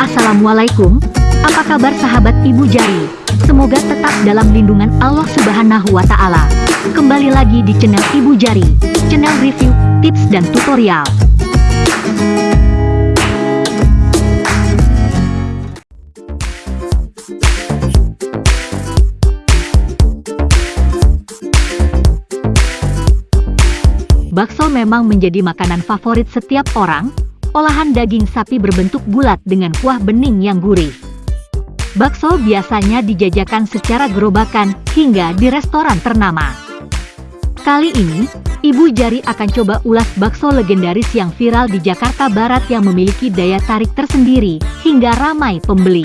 Assalamualaikum, apa kabar sahabat Ibu Jari? Semoga tetap dalam lindungan Allah Subhanahu wa Ta'ala. Kembali lagi di channel Ibu Jari, channel review, tips, dan tutorial. Bakso memang menjadi makanan favorit setiap orang, olahan daging sapi berbentuk bulat dengan kuah bening yang gurih. Bakso biasanya dijajakan secara gerobakan hingga di restoran ternama. Kali ini, Ibu Jari akan coba ulas bakso legendaris yang viral di Jakarta Barat yang memiliki daya tarik tersendiri hingga ramai pembeli.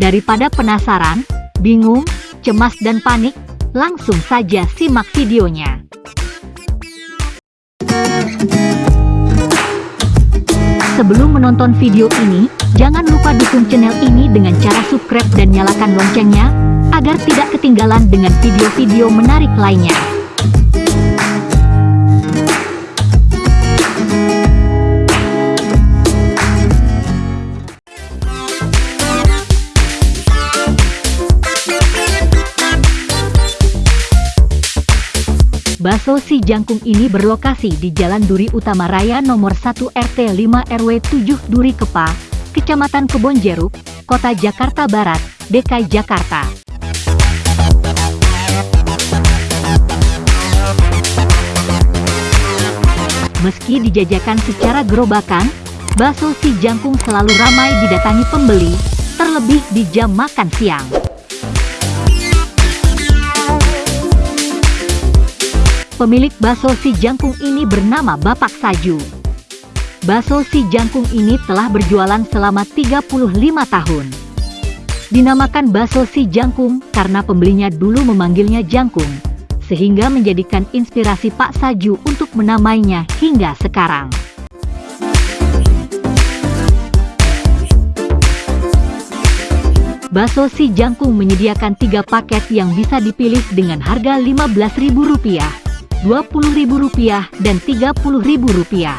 Daripada penasaran, bingung, cemas dan panik, langsung saja simak videonya. Sebelum menonton video ini, jangan lupa dukung channel ini dengan cara subscribe dan nyalakan loncengnya, agar tidak ketinggalan dengan video-video menarik lainnya. Baso si jangkung ini berlokasi di Jalan Duri Utama Raya nomor 1 RT 5 RW 7 Duri Kepa, Kecamatan Kebonjeruk, Kota Jakarta Barat, DKI Jakarta. Meski dijajakan secara gerobakan, bakso si jangkung selalu ramai didatangi pembeli, terlebih di jam makan siang. Pemilik bakso si jangkung ini bernama Bapak Saju. Bakso si jangkung ini telah berjualan selama 35 tahun. Dinamakan bakso si jangkung karena pembelinya dulu memanggilnya jangkung, sehingga menjadikan inspirasi Pak Saju untuk menamainya hingga sekarang. Bakso si jangkung menyediakan tiga paket yang bisa dipilih dengan harga Rp15.000. Rp20.000 dan Rp30.000.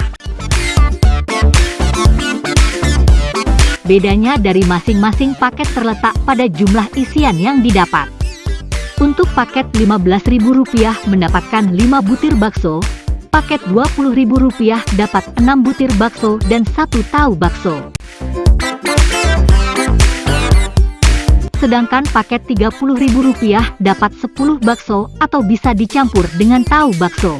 Bedanya dari masing-masing paket terletak pada jumlah isian yang didapat. Untuk paket Rp15.000 mendapatkan 5 butir bakso, paket Rp20.000 dapat 6 butir bakso dan 1 tahu bakso. Sedangkan paket Rp30.000 dapat 10 bakso atau bisa dicampur dengan tahu bakso.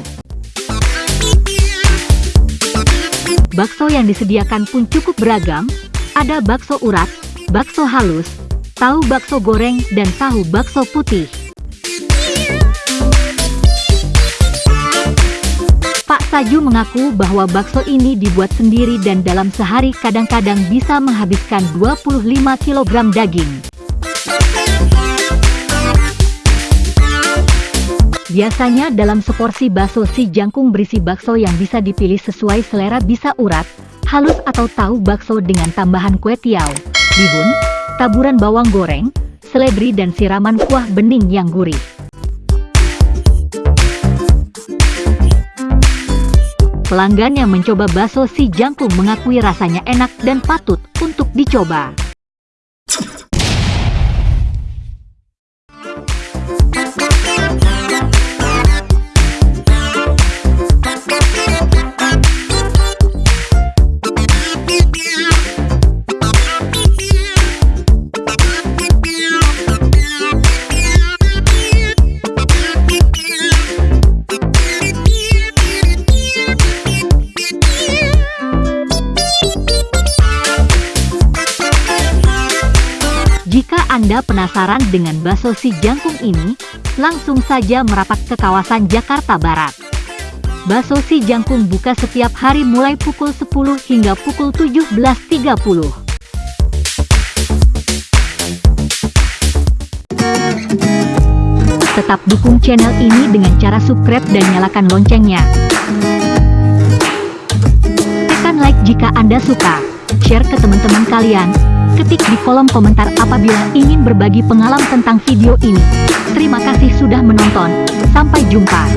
Bakso yang disediakan pun cukup beragam, ada bakso urat, bakso halus, tahu bakso goreng, dan tahu bakso putih. Pak Saju mengaku bahwa bakso ini dibuat sendiri dan dalam sehari kadang-kadang bisa menghabiskan 25 kg daging. Biasanya dalam seporsi bakso si jangkung berisi bakso yang bisa dipilih sesuai selera bisa urat, halus atau tahu bakso dengan tambahan kue tiaw, bihun, taburan bawang goreng, seledri dan siraman kuah bening yang gurih. Pelanggan yang mencoba bakso si jangkung mengakui rasanya enak dan patut untuk dicoba. Anda penasaran dengan bakso si jangkung ini, langsung saja merapat ke kawasan Jakarta Barat. Bakso si jangkung buka setiap hari mulai pukul 10 hingga pukul 17.30. Tetap dukung channel ini dengan cara subscribe dan nyalakan loncengnya. Tekan like jika Anda suka, share ke teman-teman kalian, Ketik di kolom komentar apabila ingin berbagi pengalaman tentang video ini. Terima kasih sudah menonton. Sampai jumpa.